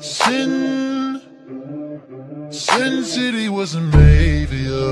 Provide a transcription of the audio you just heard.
Sin, Sin City wasn't made for you.